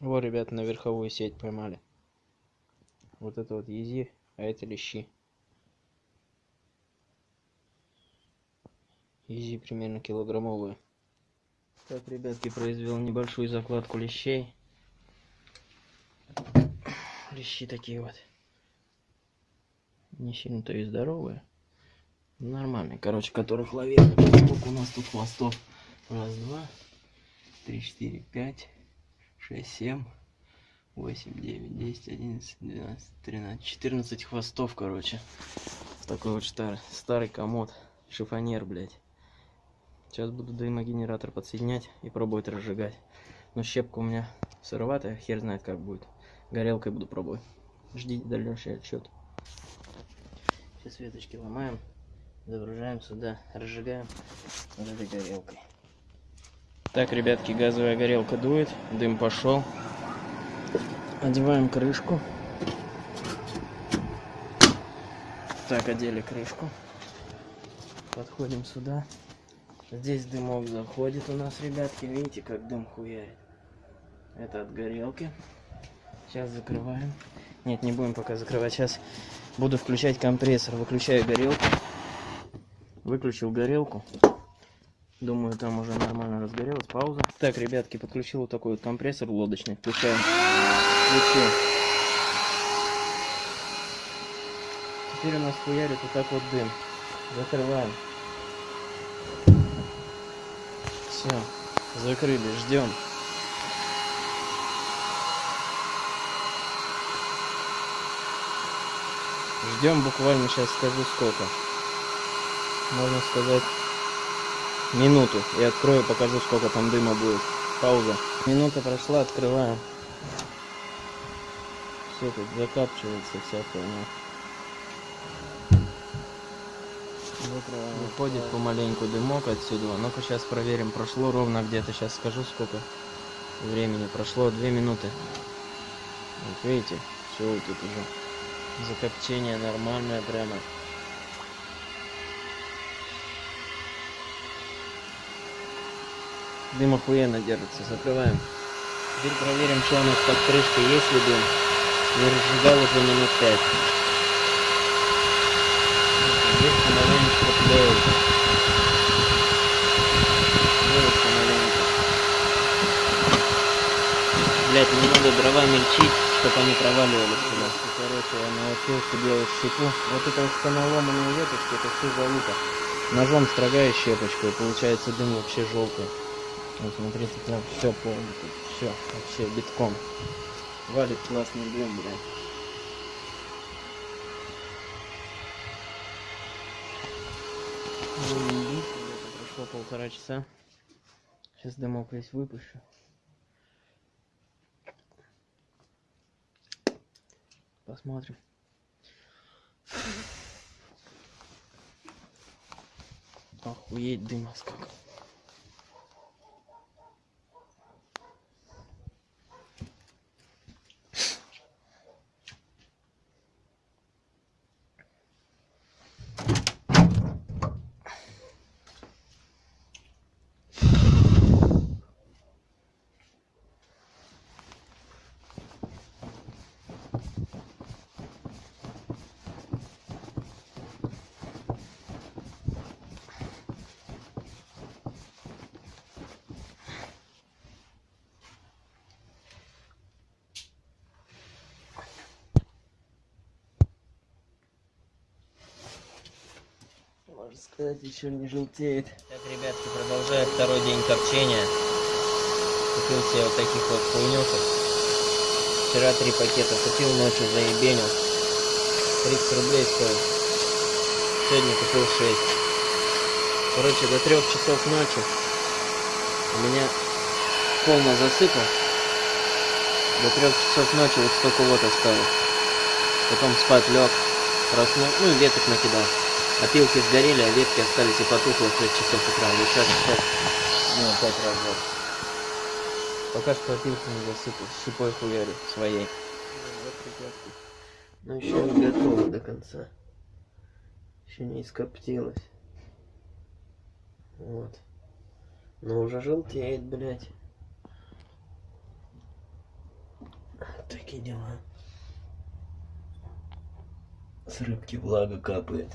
Вот, ребята, на верховую сеть поймали. Вот это вот ези, а это лещи. Изи примерно килограммовые. Так, ребятки, произвел небольшую закладку лещей. Лещи такие вот. Не сильно-то и здоровые. Нормальные, короче, которых ловил. Сколько у нас тут хвостов? Раз, два, три, четыре, пять, шесть, семь, восемь, девять, десять, одиннадцать, двенадцать, тринадцать, четырнадцать хвостов, короче. В такой вот старый, старый комод. Шифонер, блядь. Сейчас буду дымогенератор подсоединять и пробовать разжигать. Но щепка у меня сыроватая, хер знает как будет. Горелкой буду пробовать. Ждите дальнейший отчет. Сейчас веточки ломаем, загружаем сюда, разжигаем вот этой горелкой. Так, ребятки, газовая горелка дует, дым пошел. Одеваем крышку. Так, одели крышку. Подходим сюда. Здесь дымок заходит у нас, ребятки. Видите, как дым хуярит. Это от горелки. Сейчас закрываем. Нет, не будем пока закрывать. Сейчас буду включать компрессор. Выключаю горелку. Выключил горелку. Думаю, там уже нормально разгорелась. Пауза. Так, ребятки, подключил вот такой вот компрессор лодочный. Включаем. Включил. Теперь у нас хуярит вот так вот дым. Закрываем. Все, закрыли, ждем. Ждем буквально сейчас скажу сколько. Можно сказать минуту. И открою, покажу сколько там дыма будет. Пауза. Минута прошла, открываем. Все тут закапчивается вся хуйня. Выходит помаленьку дымок отсюда. Ну-ка сейчас проверим. Прошло ровно где-то. Сейчас скажу сколько времени. Прошло две минуты. Вот видите, все тут уже. Закопчение нормальное прямо. Дым охуенно держится. Закрываем. Теперь проверим, что у нас под крышкой. Есть ли дым. Не разжигал уже минут пять. Здесь помаленечку тлеет. Тлеет помаленьку. Блять, не надо дрова мельчить, чтобы они проваливались сюда. Короче, я научился делать щепу. Вот это вот станоломанные веточки, это все залупа. Ножом строгаешь щепочку, и получается дым вообще желтый. Вот смотрите, прям все полностью, все, вообще битком. Валит классный дым, блядь. Прошло полтора часа. Сейчас дымок весь выпущу. Посмотрим. Охуеть дыма сколько. Сказать, еще не желтеет. Так, ребятки, продолжаю второй день копчения. Купил себе вот таких вот хуйнюшек. Вчера три пакета купил, ночью заебенил. 30 рублей стоит. Сегодня купил 6. Короче, до трех часов ночи у меня полно засыпал. До трех часов ночи вот столько вот осталось. Потом спать лег, проснул, ну и веток накидал. Опилки сгорели, а ветки остались и потухло в 5 часов утра. Вот сейчас часов, ну, 5 раз Пока что опилки не засыпал, щепой хуярю своей. Но еще не готово до конца. Еще не ископтилось. Вот. Но уже желтеет, блядь. такие дела. С рыбки влага капает.